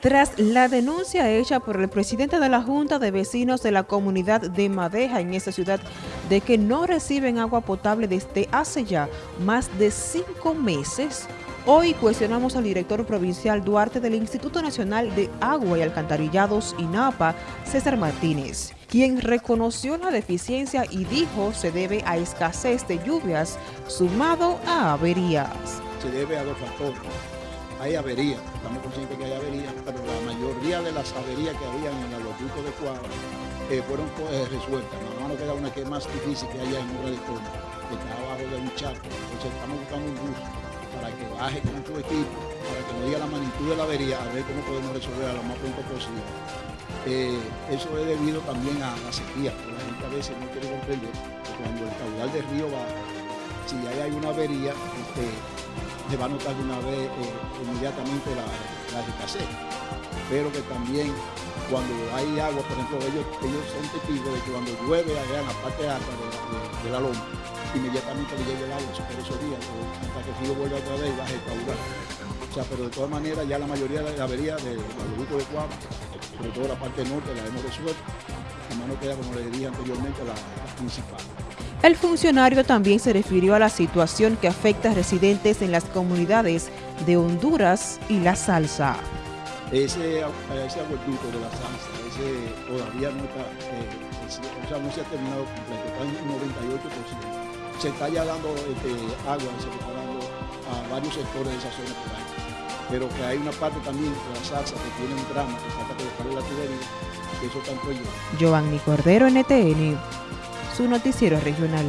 Tras la denuncia hecha por el presidente de la Junta de Vecinos de la comunidad de Madeja en esta ciudad de que no reciben agua potable desde hace ya más de cinco meses, hoy cuestionamos al director provincial Duarte del Instituto Nacional de Agua y Alcantarillados, INAPA, César Martínez, quien reconoció la deficiencia y dijo se debe a escasez de lluvias sumado a averías. Se debe a dos factores hay averías, estamos conscientes que hay averías, pero la mayoría de las averías que había en el aeropuerto de Cuadra eh, fueron eh, resueltas. Nada más nos queda una que es más difícil que haya en Obra de que está abajo de un charco. Entonces estamos buscando un bus para que baje con su equipo, para que nos diga la magnitud de la avería, a ver cómo podemos resolverla lo más pronto posible. Eh, eso es debido también a la sequía, la gente a veces no quiere comprender cuando el caudal del río va, si hay alguna avería, este, se va a notar de una vez eh, inmediatamente la, la escasez. Pero que también cuando hay agua, por ejemplo, ellos, ellos son testigos de que cuando llueve allá la parte alta de, la loma, inmediatamente le llega el agua por esos días, hasta que el río vuelve otra vez y baja el caudal. O sea, pero de todas maneras ya la mayoría de la avería del grupo de Cuadra, sobre todo la parte norte, la hemos resuelto. A mano queda, como le dije anteriormente, la principal. El funcionario también se refirió a la situación que afecta a residentes en las comunidades de Honduras y La Salsa. Ese, ese aguarduto de La Salsa, ese todavía no está, eh, o sea, no se ha terminado completo, está en un 98%. Se está ya dando este, agua, se está dando a varios sectores de esa zona por ahí. Pero que hay una parte también de La Salsa que tiene un drama, que falta colocarle la tubería, que eso tanto yo. Giovanni Cordero, NTN su noticiero regional.